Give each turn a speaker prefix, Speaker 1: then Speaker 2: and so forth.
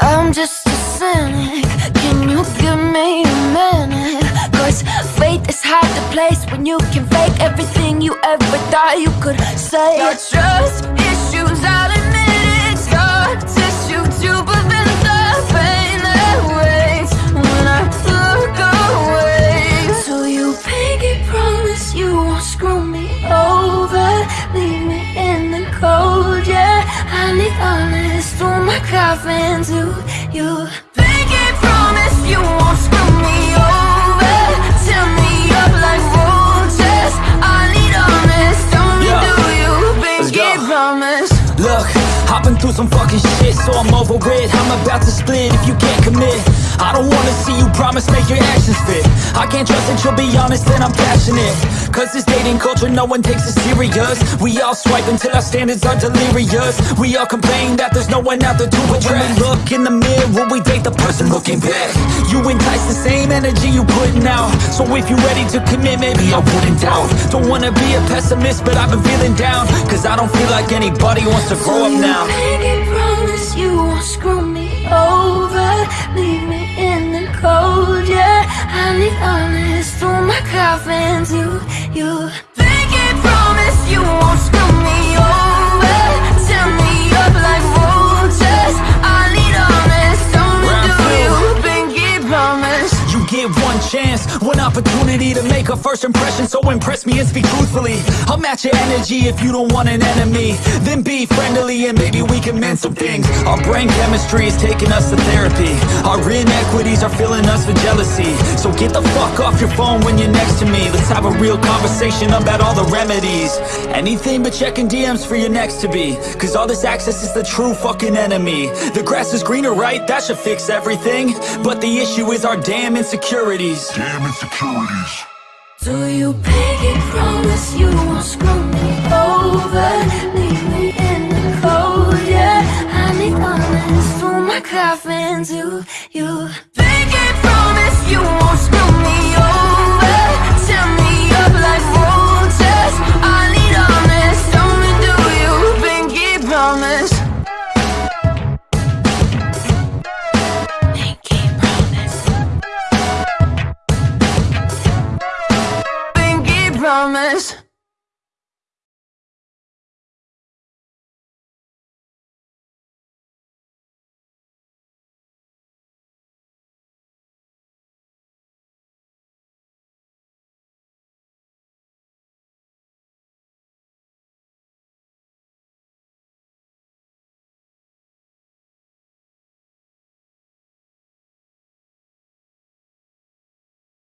Speaker 1: I'm just a cynic. Can you give me a minute? Cause faith is hard to place When you can fake everything you ever thought you could. Say Got trust issues, I'll admit it. Scar tissue to prevent the pain that waits When I look away So you pinky promise you won't screw me over. Leave me in the cold, yeah. I need honest through my coffin to you. Pinky promise you won't screw me over. Tear me up like roaches I need honest, only
Speaker 2: Yeah.
Speaker 1: do you Pinky promise?
Speaker 2: Look, I've been through some fucking shit, so I'm over it. I'm about to split if you can't commit. I don't wanna see you promise, make your actions fit. I can't trust that you'll be honest and I'm passionate Cause this dating culture, no one takes it serious. We all swipe until our standards are delirious. We all complain that there's no one out there to address When we look in the mirror, we date the person looking back. You entice the same energy you putting out. So if you're ready to commit, maybe I wouldn't doubt. Don't wanna be a pessimist, but I've been feeling down. Cause I don't feel like anybody wants to grow up
Speaker 1: you
Speaker 2: now.
Speaker 1: pinky promise you won't screw me over coffin to you
Speaker 2: chance, one opportunity to make a first impression So impress me and speak truthfully. I'll match your energy if you don't want an enemy. Then be friendly and maybe we can mend some things. Our brain chemistry is taking us to therapy. Our inequities are filling us with jealousy. So get the fuck off your phone when you're next to me. Let's have a real conversation about all the remedies. Anything but checking DMs for your next to be. Cause all this access is the true fucking enemy. The grass is greener, right? That should fix everything. But the issue is our damn insecurities
Speaker 3: Damn insecurities.
Speaker 1: Do you pinky promise you won't screw me over? Leave me in the cold, yeah. I need honest through my coffin to you promise